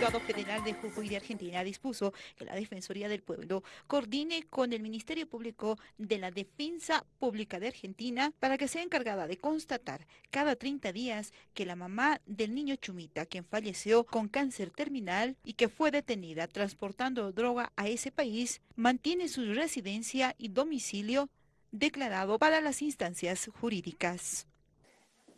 Juzgado Federal de Jujuy de Argentina dispuso que la Defensoría del Pueblo coordine con el Ministerio Público de la Defensa Pública de Argentina para que sea encargada de constatar cada 30 días que la mamá del niño Chumita, quien falleció con cáncer terminal y que fue detenida transportando droga a ese país, mantiene su residencia y domicilio declarado para las instancias jurídicas.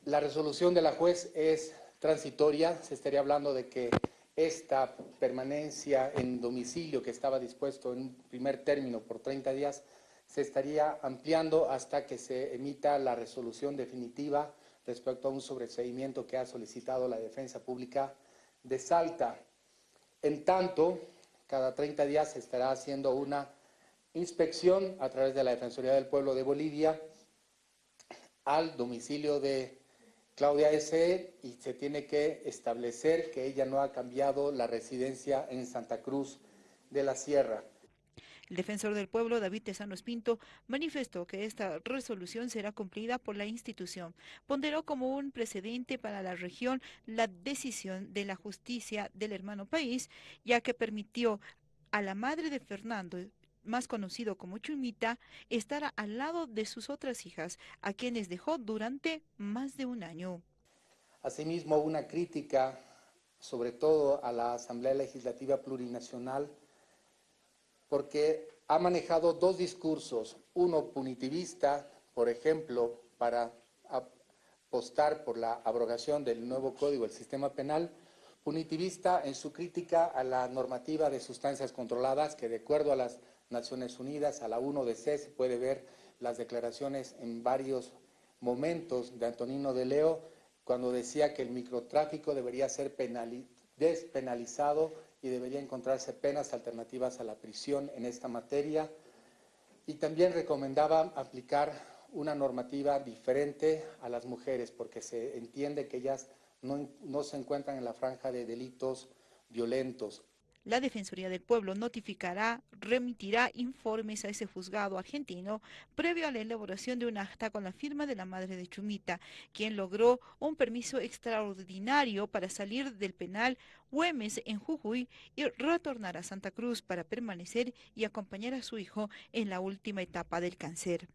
La resolución de la juez es transitoria, se estaría hablando de que esta permanencia en domicilio que estaba dispuesto en primer término por 30 días se estaría ampliando hasta que se emita la resolución definitiva respecto a un sobreseimiento que ha solicitado la Defensa Pública de Salta. En tanto, cada 30 días se estará haciendo una inspección a través de la Defensoría del Pueblo de Bolivia al domicilio de Claudia S. y se tiene que establecer que ella no ha cambiado la residencia en Santa Cruz de la Sierra. El defensor del pueblo, David Tesano Espinto, manifestó que esta resolución será cumplida por la institución. Ponderó como un precedente para la región la decisión de la justicia del hermano país, ya que permitió a la madre de Fernando más conocido como Chumita, estará al lado de sus otras hijas, a quienes dejó durante más de un año. Asimismo, una crítica, sobre todo a la Asamblea Legislativa Plurinacional, porque ha manejado dos discursos, uno punitivista, por ejemplo, para apostar por la abrogación del nuevo Código del Sistema Penal, punitivista en su crítica a la normativa de sustancias controladas, que de acuerdo a las Naciones Unidas, a la 1DC, se puede ver las declaraciones en varios momentos de Antonino de Leo, cuando decía que el microtráfico debería ser despenalizado y debería encontrarse penas alternativas a la prisión en esta materia. Y también recomendaba aplicar una normativa diferente a las mujeres, porque se entiende que ellas no, se encuentran en la franja de delitos violentos. La Defensoría del Pueblo notificará, remitirá informes a ese juzgado argentino previo a la elaboración de un acta con la firma de la madre de Chumita, quien logró un permiso extraordinario para salir del penal Güemes en Jujuy y retornar a Santa Cruz para permanecer y acompañar a su hijo en la última etapa del cáncer.